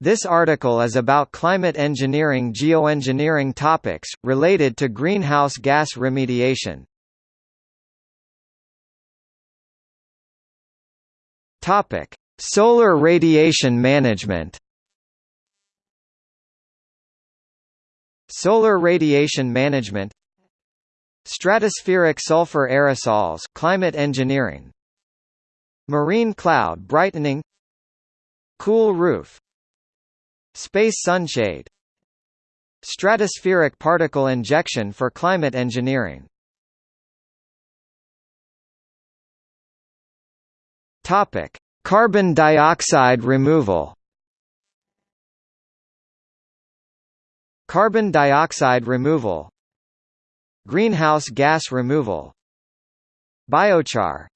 This article is about climate engineering geoengineering topics, related to greenhouse gas remediation. Solar radiation management. Solar radiation management Stratospheric sulfur aerosols climate engineering Marine cloud brightening Cool roof Space sunshade Stratospheric particle injection for climate engineering Carbon dioxide removal. Carbon dioxide removal. Greenhouse gas removal. Biochar.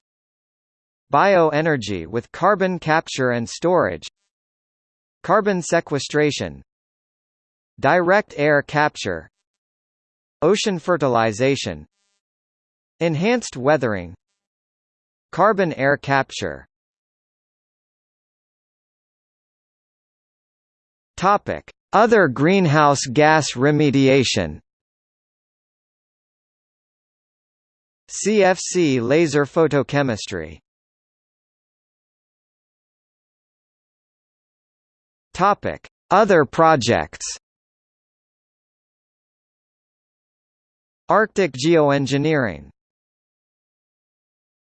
Bioenergy with carbon capture and storage. Carbon sequestration. Direct air capture. Ocean fertilization. Enhanced weathering Carbon air capture Topic: Other greenhouse gas remediation. CFC laser photochemistry. Topic: Other projects. Arctic geoengineering